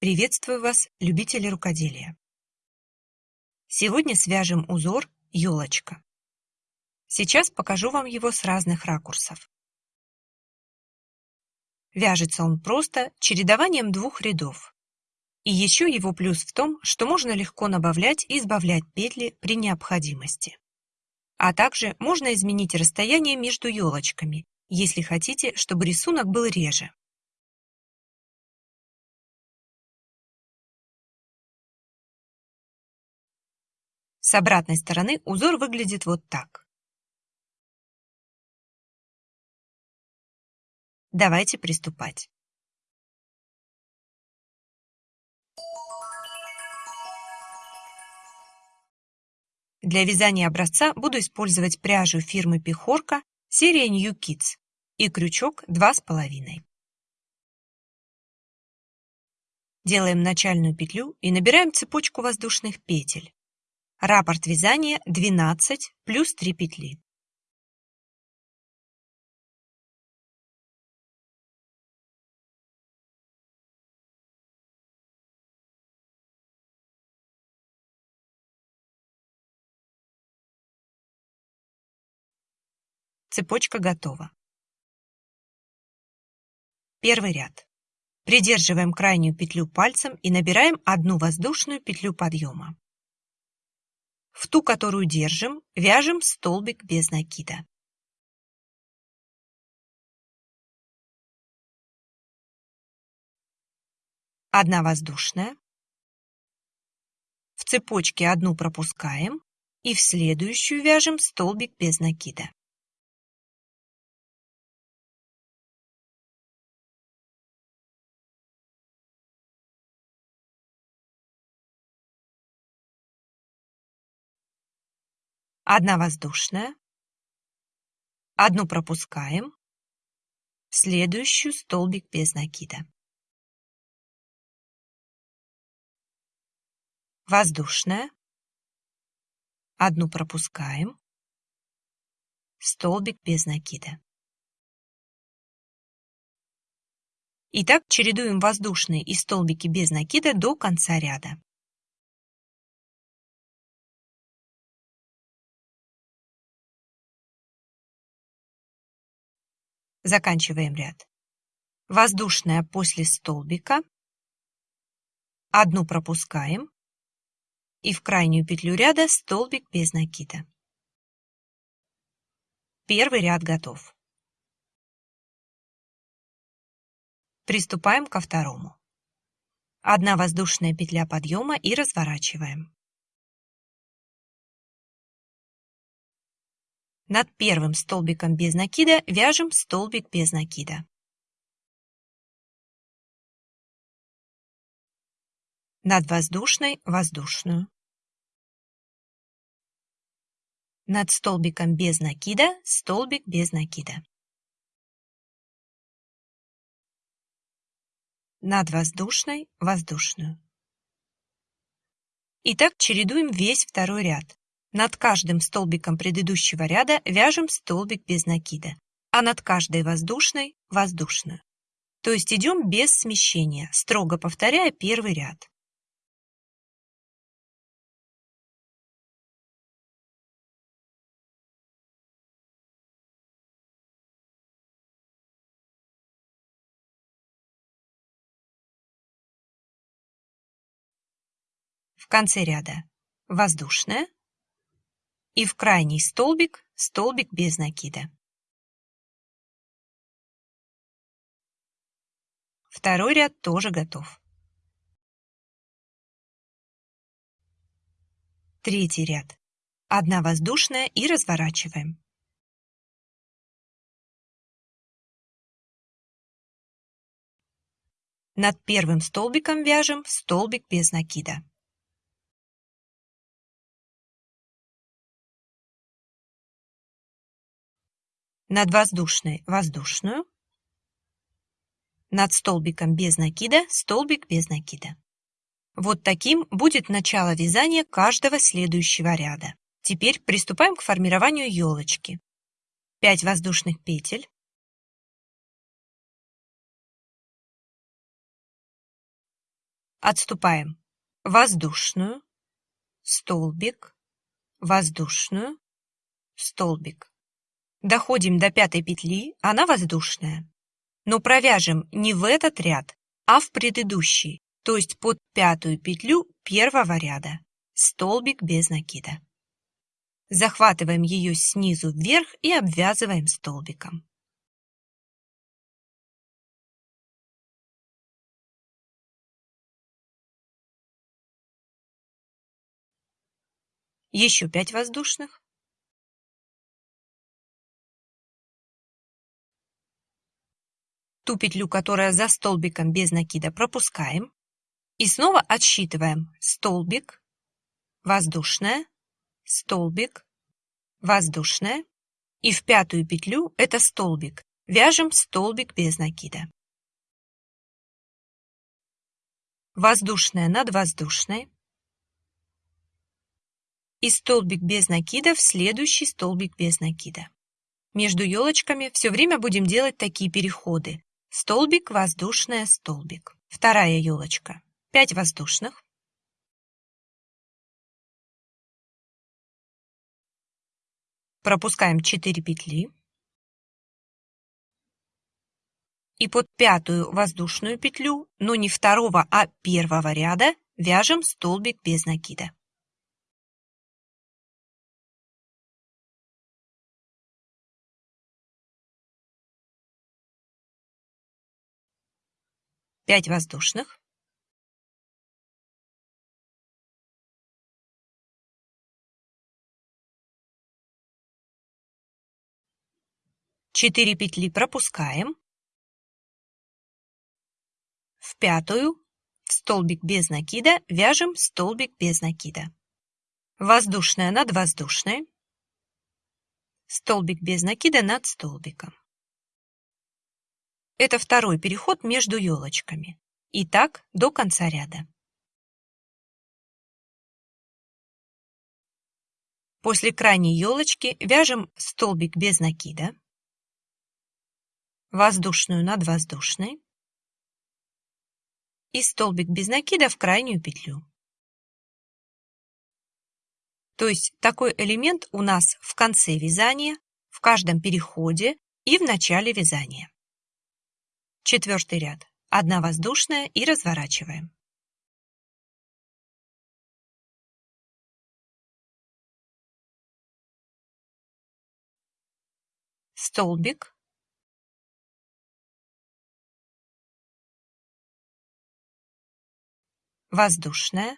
Приветствую вас, любители рукоделия! Сегодня свяжем узор «Елочка». Сейчас покажу вам его с разных ракурсов. Вяжется он просто чередованием двух рядов. И еще его плюс в том, что можно легко набавлять и избавлять петли при необходимости. А также можно изменить расстояние между елочками, если хотите, чтобы рисунок был реже. С обратной стороны узор выглядит вот так. Давайте приступать. Для вязания образца буду использовать пряжу фирмы Пихорка серия New Kids и крючок 2,5. Делаем начальную петлю и набираем цепочку воздушных петель. Раппорт вязания 12 плюс 3 петли. Цепочка готова. Первый ряд. Придерживаем крайнюю петлю пальцем и набираем одну воздушную петлю подъема. В ту, которую держим, вяжем столбик без накида. Одна воздушная. В цепочке одну пропускаем и в следующую вяжем столбик без накида. Одна воздушная. Одну пропускаем. Следующую столбик без накида. Воздушная. Одну пропускаем. Столбик без накида. Итак, чередуем воздушные и столбики без накида до конца ряда. Заканчиваем ряд. Воздушная после столбика. Одну пропускаем. И в крайнюю петлю ряда столбик без накида. Первый ряд готов. Приступаем ко второму. Одна воздушная петля подъема и разворачиваем. Над первым столбиком без накида вяжем столбик без накида. Над воздушной – воздушную. Над столбиком без накида – столбик без накида. Над воздушной – воздушную. Итак, чередуем весь второй ряд. Над каждым столбиком предыдущего ряда вяжем столбик без накида, а над каждой воздушной – воздушную. То есть идем без смещения, строго повторяя первый ряд. В конце ряда воздушная, и в крайний столбик столбик без накида. Второй ряд тоже готов. Третий ряд. Одна воздушная и разворачиваем. Над первым столбиком вяжем столбик без накида. Над воздушной воздушную, над столбиком без накида столбик без накида. Вот таким будет начало вязания каждого следующего ряда. Теперь приступаем к формированию елочки. 5 воздушных петель, отступаем воздушную, столбик, воздушную, столбик. Доходим до пятой петли, она воздушная. Но провяжем не в этот ряд, а в предыдущий, то есть под пятую петлю первого ряда. Столбик без накида. Захватываем ее снизу вверх и обвязываем столбиком. Еще 5 воздушных. Ту петлю, которая за столбиком без накида, пропускаем. И снова отсчитываем столбик, воздушная, столбик, воздушная. И в пятую петлю это столбик. Вяжем столбик без накида. Воздушная над воздушной и столбик без накида в следующий столбик без накида. Между елочками все время будем делать такие переходы. Столбик, воздушная, столбик. Вторая елочка. 5 воздушных. Пропускаем 4 петли. И под пятую воздушную петлю, но не второго, а первого ряда, вяжем столбик без накида. Пять воздушных, четыре петли пропускаем, в пятую, в столбик без накида, вяжем столбик без накида. Воздушная над воздушной, столбик без накида над столбиком. Это второй переход между елочками. И так до конца ряда. После крайней елочки вяжем столбик без накида, воздушную над воздушной и столбик без накида в крайнюю петлю. То есть такой элемент у нас в конце вязания, в каждом переходе и в начале вязания. Четвертый ряд. Одна воздушная и разворачиваем. Столбик. Воздушная.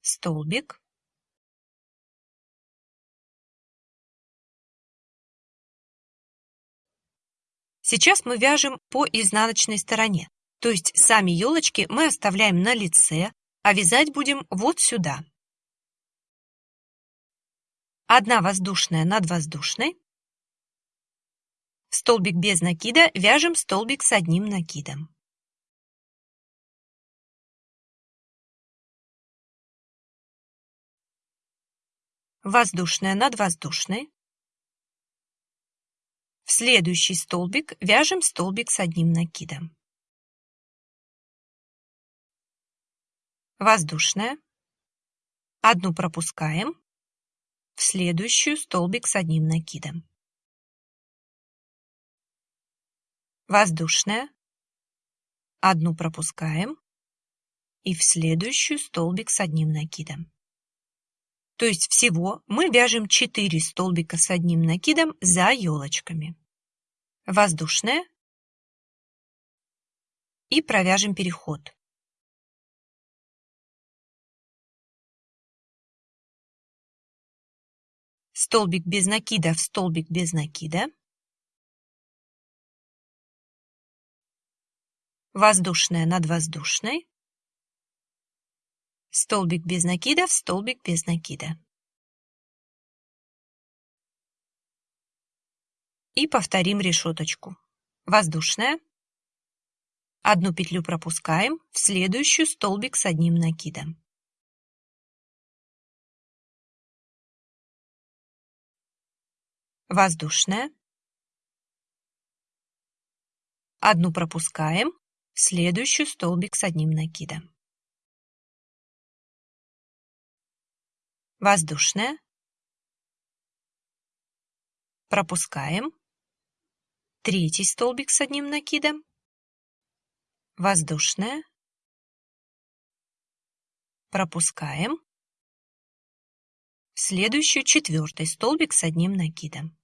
Столбик. Сейчас мы вяжем по изнаночной стороне, то есть сами елочки мы оставляем на лице, а вязать будем вот сюда. Одна воздушная над воздушной. Столбик без накида вяжем столбик с одним накидом. Воздушная над воздушной. В следующий столбик вяжем столбик с одним накидом. Воздушная. Одну пропускаем. В следующую столбик с одним накидом. Воздушная. Одну пропускаем. И в следующую столбик с одним накидом. То есть всего мы вяжем 4 столбика с одним накидом за елочками. Воздушная. И провяжем переход. Столбик без накида в столбик без накида. Воздушная над воздушной столбик без накида в столбик без накида. И повторим решеточку. Воздушная. Одну петлю пропускаем, в следующую столбик с одним накидом. Воздушная. Одну пропускаем, следующую столбик с одним накидом. Воздушная. Пропускаем. Третий столбик с одним накидом. Воздушная. Пропускаем. Следующий четвертый столбик с одним накидом.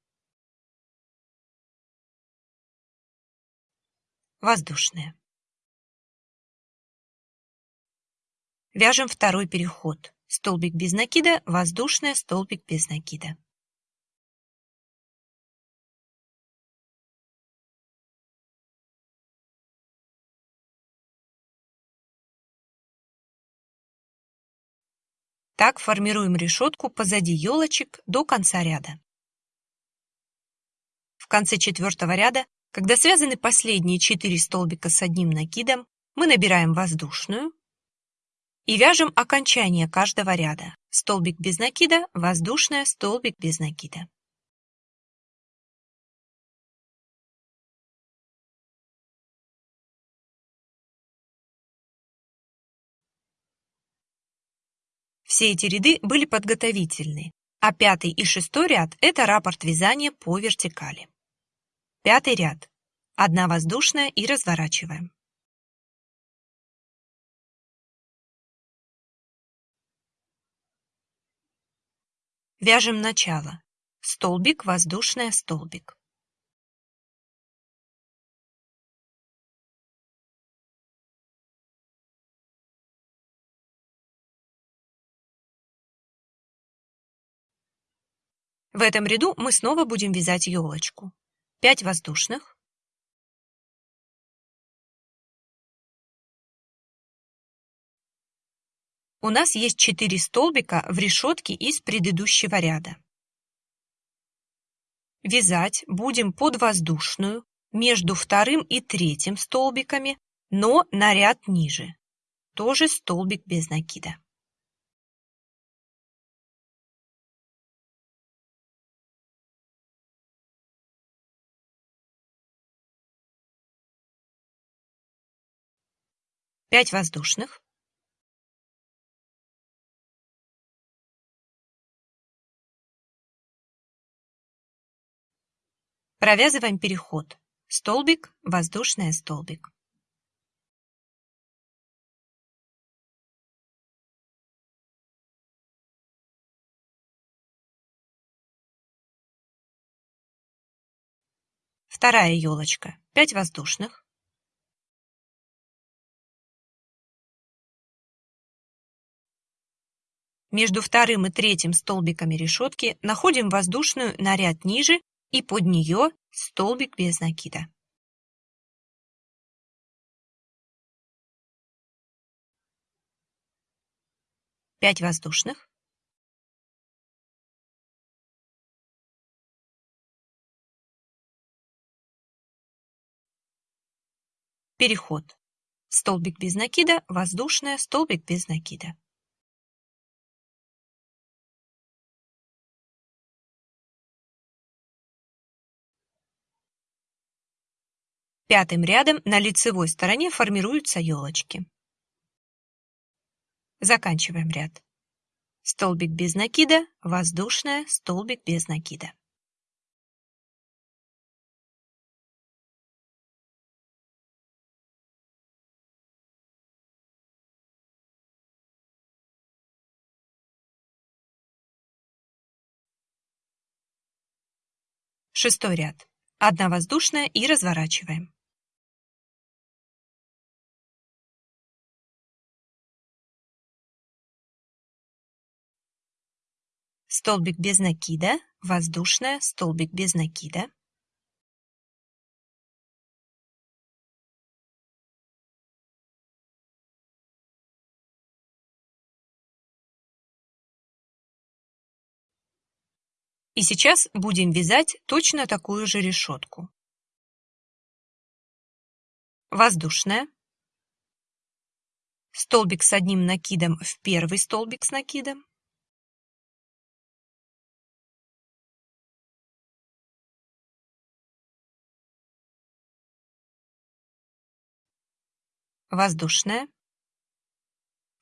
Воздушная. Вяжем второй переход. Столбик без накида, воздушная, столбик без накида. Так формируем решетку позади елочек до конца ряда. В конце четвертого ряда, когда связаны последние четыре столбика с одним накидом, мы набираем воздушную и вяжем окончание каждого ряда. Столбик без накида, воздушная, столбик без накида. Все эти ряды были подготовительные, а пятый и шестой ряд – это раппорт вязания по вертикали. Пятый ряд. Одна воздушная и разворачиваем. Вяжем начало. Столбик, воздушная, столбик. В этом ряду мы снова будем вязать елочку. 5 воздушных. У нас есть 4 столбика в решетке из предыдущего ряда. Вязать будем под воздушную между вторым и третьим столбиками, но на ряд ниже. Тоже столбик без накида. Пять воздушных. Провязываем переход. Столбик, воздушная, столбик. Вторая елочка. 5 воздушных. Между вторым и третьим столбиками решетки находим воздушную на ряд ниже и под нее столбик без накида. Пять воздушных. Переход. Столбик без накида, воздушная, столбик без накида. Пятым рядом на лицевой стороне формируются елочки. Заканчиваем ряд. Столбик без накида, воздушная, столбик без накида. Шестой ряд. Одна воздушная и разворачиваем. Столбик без накида, воздушная, столбик без накида. И сейчас будем вязать точно такую же решетку. Воздушная. Столбик с одним накидом в первый столбик с накидом. Воздушная,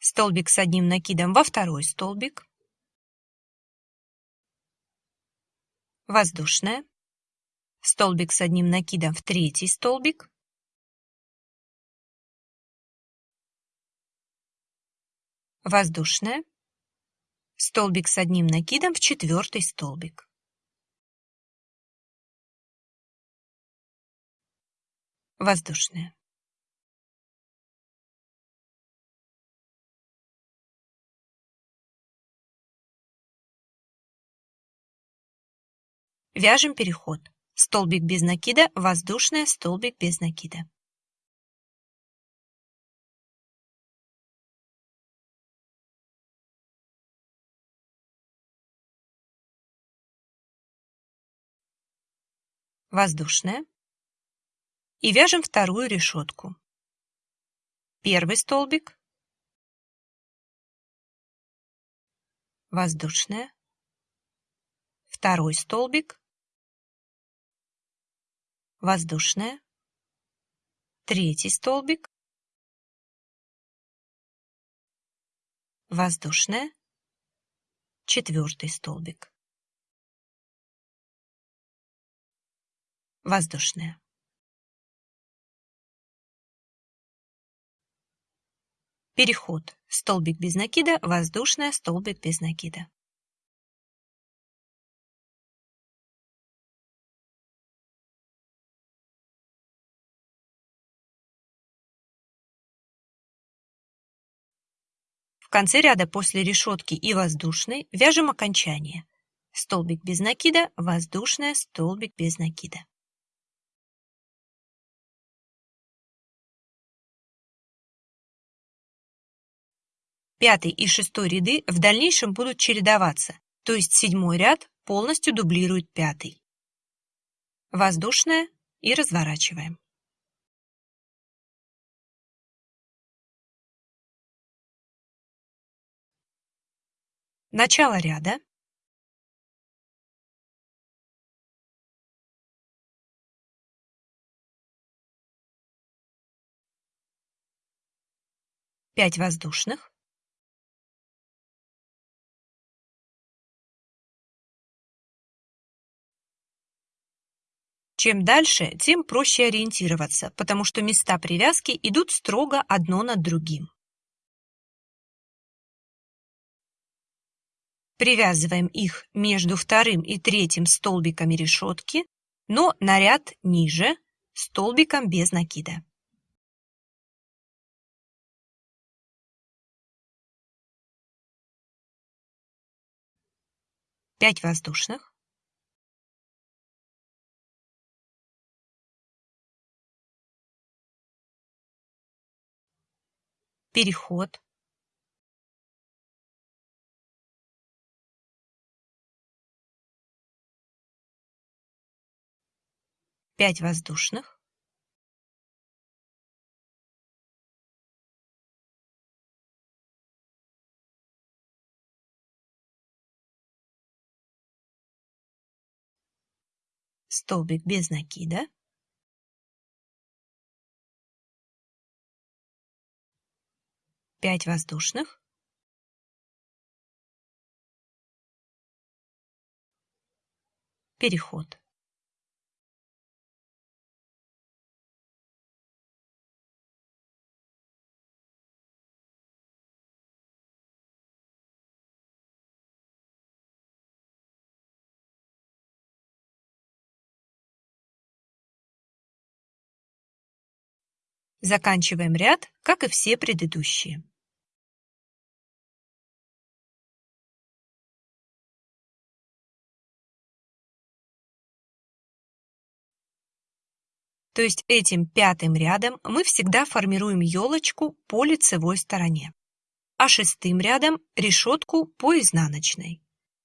столбик с одним накидом во второй столбик, воздушная, столбик с одним накидом в третий столбик, воздушная, столбик с одним накидом в четвертый столбик. Воздушная. Вяжем переход. Столбик без накида, воздушная, столбик без накида. Воздушная. И вяжем вторую решетку. Первый столбик. Воздушная. Второй столбик воздушная, третий столбик, воздушная, четвертый столбик, воздушная. Переход. Столбик без накида, воздушная, столбик без накида. В конце ряда после решетки и воздушной вяжем окончание. Столбик без накида, воздушная, столбик без накида. Пятый и шестой ряды в дальнейшем будут чередоваться, то есть седьмой ряд полностью дублирует пятый. Воздушная и разворачиваем. Начало ряда. Пять воздушных. Чем дальше, тем проще ориентироваться, потому что места привязки идут строго одно над другим. Привязываем их между вторым и третьим столбиками решетки, но на ряд ниже, столбиком без накида. Пять воздушных. Переход. 5 воздушных, столбик без накида, пять воздушных, переход. Заканчиваем ряд, как и все предыдущие. То есть этим пятым рядом мы всегда формируем елочку по лицевой стороне, а шестым рядом решетку по изнаночной.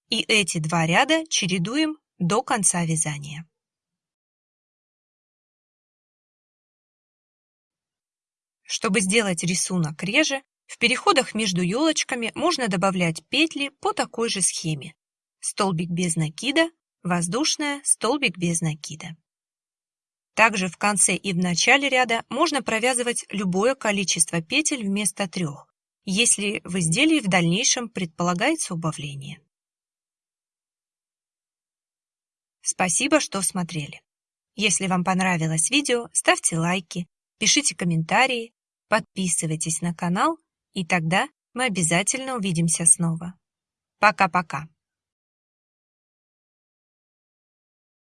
И эти два ряда чередуем до конца вязания. Чтобы сделать рисунок реже, в переходах между елочками можно добавлять петли по такой же схеме. Столбик без накида, воздушная, столбик без накида. Также в конце и в начале ряда можно провязывать любое количество петель вместо трех, если в изделии в дальнейшем предполагается убавление. Спасибо, что смотрели. Если вам понравилось видео, ставьте лайки, пишите комментарии, подписывайтесь на канал, и тогда мы обязательно увидимся снова. Пока-пока.